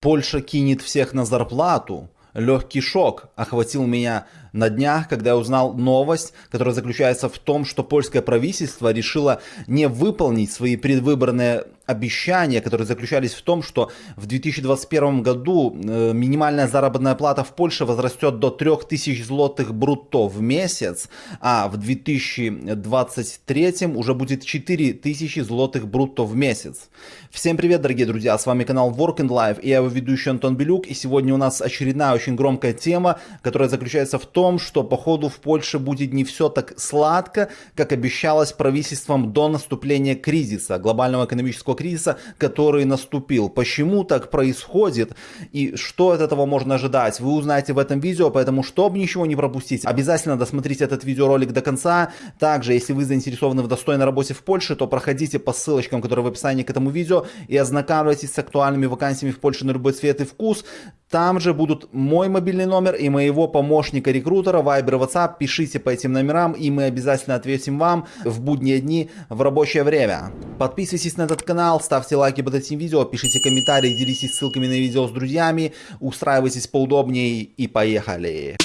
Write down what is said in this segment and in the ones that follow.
Польша кинет всех на зарплату. Легкий шок охватил меня на днях, когда я узнал новость, которая заключается в том, что польское правительство решило не выполнить свои предвыборные обещания, которые заключались в том, что в 2021 году э, минимальная заработная плата в Польше возрастет до 3000 злотых брутто в месяц, а в 2023 уже будет 4000 злотых брутто в месяц. Всем привет, дорогие друзья, с вами канал Work and Life, и я его ведущий Антон Белюк, и сегодня у нас очередная очень громкая тема, которая заключается в том, что походу в Польше будет не все так сладко, как обещалось правительством до наступления кризиса, глобального экономического кризиса, который наступил. Почему так происходит и что от этого можно ожидать, вы узнаете в этом видео, поэтому чтобы ничего не пропустить, обязательно досмотрите этот видеоролик до конца. Также, если вы заинтересованы в достойной работе в Польше, то проходите по ссылочкам, которые в описании к этому видео и ознакомьтесь с актуальными вакансиями в Польше на любой цвет и вкус. Там же будут мой мобильный номер и моего помощника-рекрутера, Viber WhatsApp. Пишите по этим номерам, и мы обязательно ответим вам в будние дни в рабочее время. Подписывайтесь на этот канал, ставьте лайки под этим видео, пишите комментарии, делитесь ссылками на видео с друзьями, устраивайтесь поудобнее и поехали.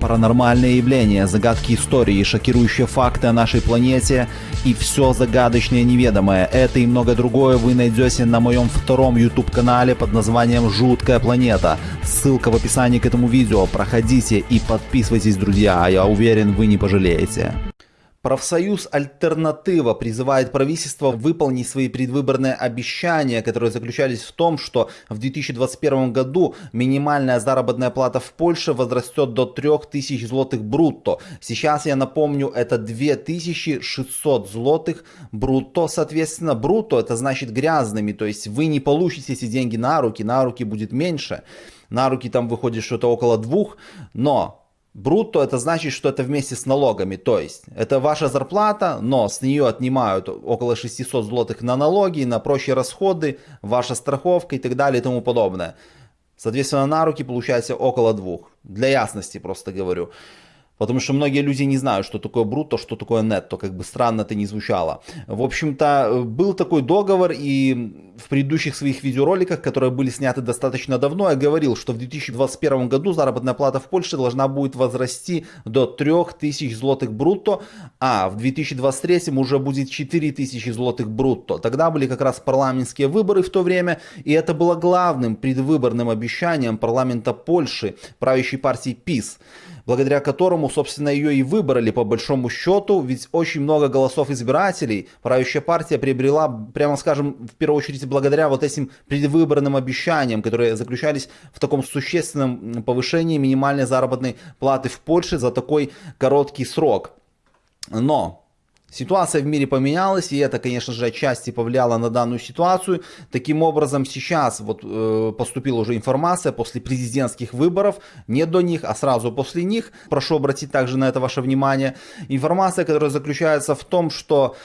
Паранормальные явления, загадки истории, шокирующие факты о нашей планете и все загадочное неведомое. Это и много другое вы найдете на моем втором YouTube канале под названием «Жуткая планета». Ссылка в описании к этому видео. Проходите и подписывайтесь, друзья. Я уверен, вы не пожалеете. Профсоюз «Альтернатива» призывает правительство выполнить свои предвыборные обещания, которые заключались в том, что в 2021 году минимальная заработная плата в Польше возрастет до 3000 злотых брутто. Сейчас, я напомню, это 2600 злотых брутто. Соответственно, брутто это значит грязными, то есть вы не получите эти деньги на руки, на руки будет меньше. На руки там выходит что-то около двух, но Брутто это значит, что это вместе с налогами, то есть это ваша зарплата, но с нее отнимают около 600 злотых на налоги, на прочие расходы, ваша страховка и так далее и тому подобное. Соответственно, на руки получается около двух. Для ясности просто говорю. Потому что многие люди не знают, что такое брутто, что такое нетто, как бы странно это не звучало. В общем-то, был такой договор, и в предыдущих своих видеороликах, которые были сняты достаточно давно, я говорил, что в 2021 году заработная плата в Польше должна будет возрасти до 3000 злотых брутто, а в 2023 уже будет 4000 злотых брутто. Тогда были как раз парламентские выборы в то время, и это было главным предвыборным обещанием парламента Польши, правящей партии ПИС благодаря которому, собственно, ее и выбрали по большому счету, ведь очень много голосов избирателей правящая партия приобрела, прямо скажем, в первую очередь благодаря вот этим предвыборным обещаниям, которые заключались в таком существенном повышении минимальной заработной платы в Польше за такой короткий срок. Но Ситуация в мире поменялась, и это, конечно же, отчасти повлияло на данную ситуацию. Таким образом, сейчас вот э, поступила уже информация после президентских выборов, не до них, а сразу после них. Прошу обратить также на это ваше внимание. Информация, которая заключается в том, что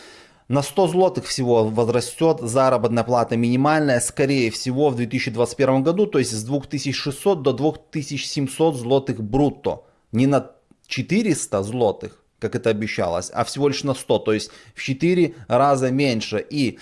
на 100 злотых всего возрастет заработная плата минимальная, скорее всего, в 2021 году, то есть с 2600 до 2700 злотых брутто. Не на 400 злотых, как это обещалось, а всего лишь на 100, то есть в 4 раза меньше. И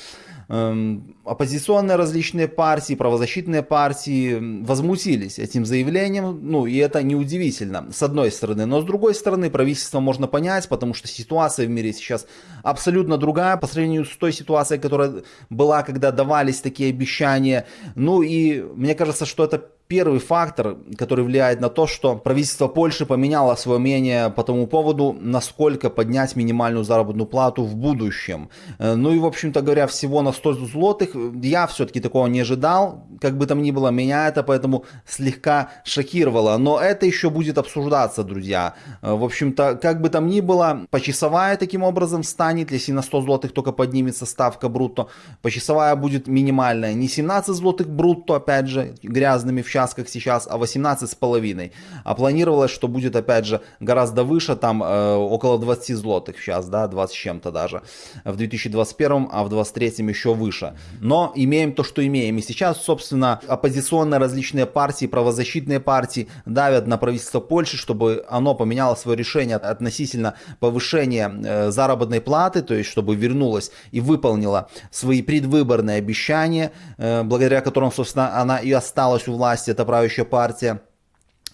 эм, оппозиционные различные партии, правозащитные партии возмутились этим заявлением, ну и это неудивительно, с одной стороны. Но с другой стороны, правительство можно понять, потому что ситуация в мире сейчас абсолютно другая по сравнению с той ситуацией, которая была, когда давались такие обещания. Ну и мне кажется, что это первый фактор, который влияет на то, что правительство Польши поменяло свое мнение по тому поводу, насколько поднять минимальную заработную плату в будущем. Э, ну и, в общем-то говоря, всего на 100 злотых я все-таки такого не ожидал. Как бы там ни было, меня это поэтому слегка шокировало. Но это еще будет обсуждаться, друзья. Э, в общем-то, как бы там ни было, почасовая таким образом станет, если на 100 злотых только поднимется ставка брутто. Почасовая будет минимальная. Не 17 злотых брутто, опять же, грязными в час сейчас, как сейчас, а 18,5. А планировалось, что будет, опять же, гораздо выше, там э, около 20 злотых сейчас, да, 20 с чем-то даже. В 2021, а в 2023 еще выше. Но имеем то, что имеем. И сейчас, собственно, оппозиционные различные партии, правозащитные партии давят на правительство Польши, чтобы оно поменяло свое решение относительно повышения э, заработной платы, то есть чтобы вернулось и выполнила свои предвыборные обещания, э, благодаря которым, собственно, она и осталась у власти, эта правящая партия.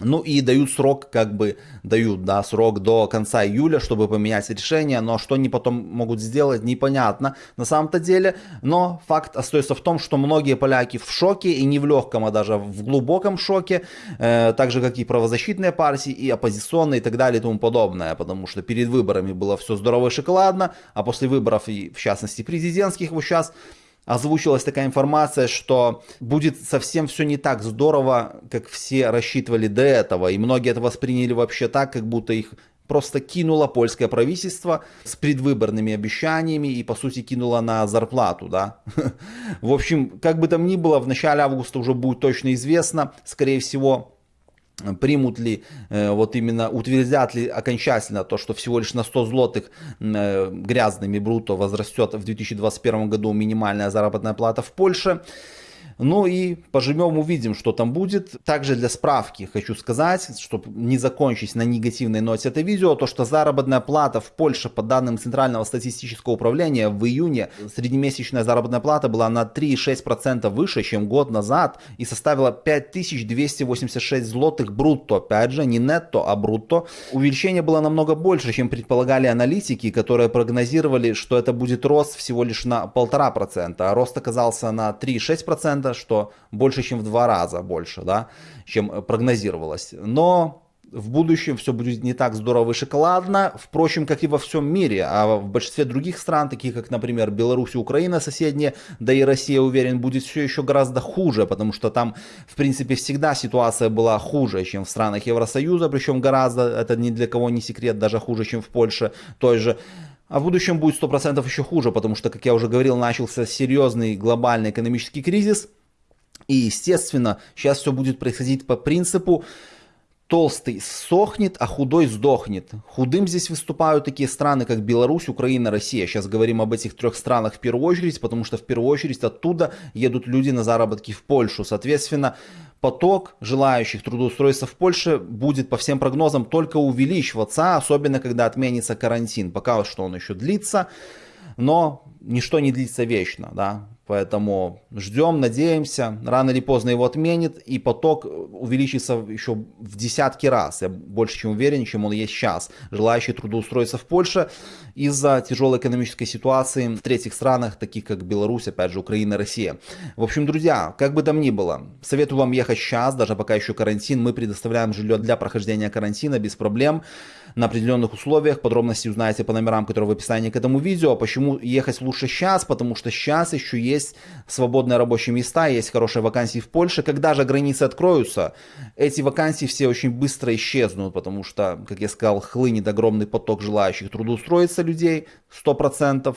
Ну и дают срок, как бы дают, да, срок до конца июля, чтобы поменять решение, но что они потом могут сделать, непонятно на самом-то деле. Но факт остается в том, что многие поляки в шоке, и не в легком, а даже в глубоком шоке, э, так же, как и правозащитные партии, и оппозиционные, и так далее, и тому подобное, потому что перед выборами было все здорово и шоколадно, а после выборов, и в частности президентских, вот сейчас, озвучилась такая информация, что будет совсем все не так здорово, как все рассчитывали до этого. И многие это восприняли вообще так, как будто их просто кинуло польское правительство с предвыборными обещаниями и, по сути, кинуло на зарплату, да. В общем, как бы там ни было, в начале августа уже будет точно известно, скорее всего, примут ли, э, вот именно утвердят ли окончательно то, что всего лишь на 100 злотых э, грязными бруто возрастет в 2021 году минимальная заработная плата в Польше. Ну и поживем, увидим, что там будет. Также для справки хочу сказать, чтобы не закончить на негативной ноте это видео, то что заработная плата в Польше по данным Центрального статистического управления в июне среднемесячная заработная плата была на 3,6% выше, чем год назад и составила 5286 злотых брутто. Опять же, не нетто, а брутто. Увеличение было намного больше, чем предполагали аналитики, которые прогнозировали, что это будет рост всего лишь на 1,5%, а рост оказался на 3,6% процента, что больше, чем в два раза больше, да, чем прогнозировалось. Но в будущем все будет не так здорово и шоколадно, впрочем, как и во всем мире, а в большинстве других стран, таких как, например, Беларусь и Украина соседние, да и Россия, уверен, будет все еще гораздо хуже, потому что там, в принципе, всегда ситуация была хуже, чем в странах Евросоюза, причем гораздо, это ни для кого не секрет, даже хуже, чем в Польше той же. А в будущем будет 100% еще хуже, потому что, как я уже говорил, начался серьезный глобальный экономический кризис. И, естественно, сейчас все будет происходить по принципу толстый сохнет, а худой сдохнет. Худым здесь выступают такие страны, как Беларусь, Украина, Россия. Сейчас говорим об этих трех странах в первую очередь, потому что в первую очередь оттуда едут люди на заработки в Польшу. Соответственно, поток желающих трудоустроиться в Польше будет по всем прогнозам только увеличиваться, особенно когда отменится карантин. Пока что он еще длится, но ничто не длится вечно, да. Поэтому ждем, надеемся, рано или поздно его отменит, и поток увеличится еще в десятки раз. Я больше чем уверен, чем он есть сейчас. Желающие трудоустроиться в Польше из-за тяжелой экономической ситуации в третьих странах, таких как Беларусь, опять же, Украина, Россия. В общем, друзья, как бы там ни было, советую вам ехать сейчас, даже пока еще карантин. Мы предоставляем жилье для прохождения карантина без проблем на определенных условиях. Подробности узнаете по номерам, которые в описании к этому видео. Почему ехать лучше сейчас? Потому что сейчас еще есть свободные рабочие места, есть хорошие вакансии в Польше. Когда же границы откроются, эти вакансии все очень быстро исчезнут, потому что, как я сказал, хлынет огромный поток желающих трудоустроиться людей, 100%.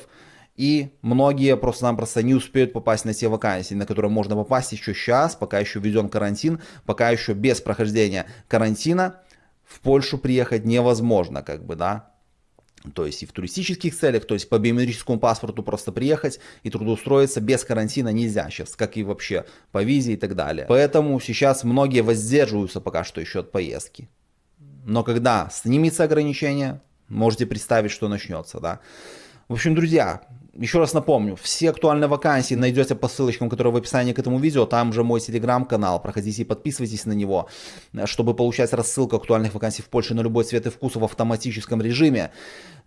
И многие просто-напросто не успеют попасть на те вакансии, на которые можно попасть еще сейчас, пока еще введен карантин, пока еще без прохождения карантина в Польшу приехать невозможно, как бы, да. То есть и в туристических целях, то есть по биометрическому паспорту просто приехать и трудоустроиться без карантина нельзя сейчас, как и вообще по визе и так далее. Поэтому сейчас многие воздерживаются пока что еще от поездки. Но когда снимется ограничение, можете представить, что начнется, да. В общем, друзья, еще раз напомню, все актуальные вакансии найдете по ссылочкам, которые в описании к этому видео. Там же мой телеграм-канал. Проходите и подписывайтесь на него, чтобы получать рассылку актуальных вакансий в Польше на любой цвет и вкус в автоматическом режиме.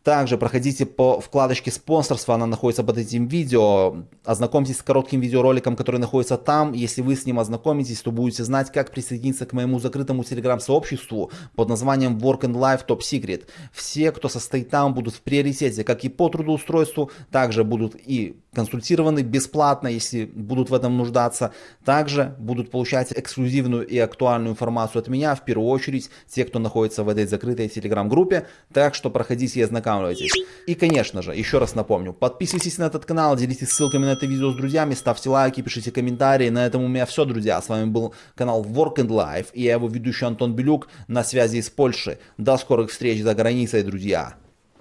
Также проходите по вкладочке спонсорства, она находится под этим видео. Ознакомьтесь с коротким видеороликом, который находится там. Если вы с ним ознакомитесь, то будете знать, как присоединиться к моему закрытому телеграм-сообществу под названием Work and Life Top Secret. Все, кто состоит там, будут в приоритете, как и по трудоустройству, также будут и консультированы бесплатно, если будут в этом нуждаться. Также будут получать эксклюзивную и актуальную информацию от меня, в первую очередь те, кто находится в этой закрытой телеграм-группе. Так что проходите и ознакомьтесь останавливайтесь. И, конечно же, еще раз напомню, подписывайтесь на этот канал, делитесь ссылками на это видео с друзьями, ставьте лайки, пишите комментарии. На этом у меня все, друзья. С вами был канал Work and Life и я его ведущий Антон Белюк на связи из Польши. До скорых встреч за границей, друзья.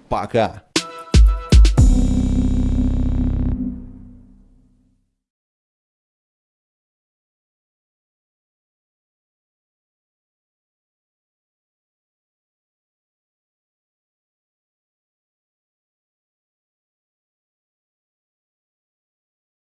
Пока.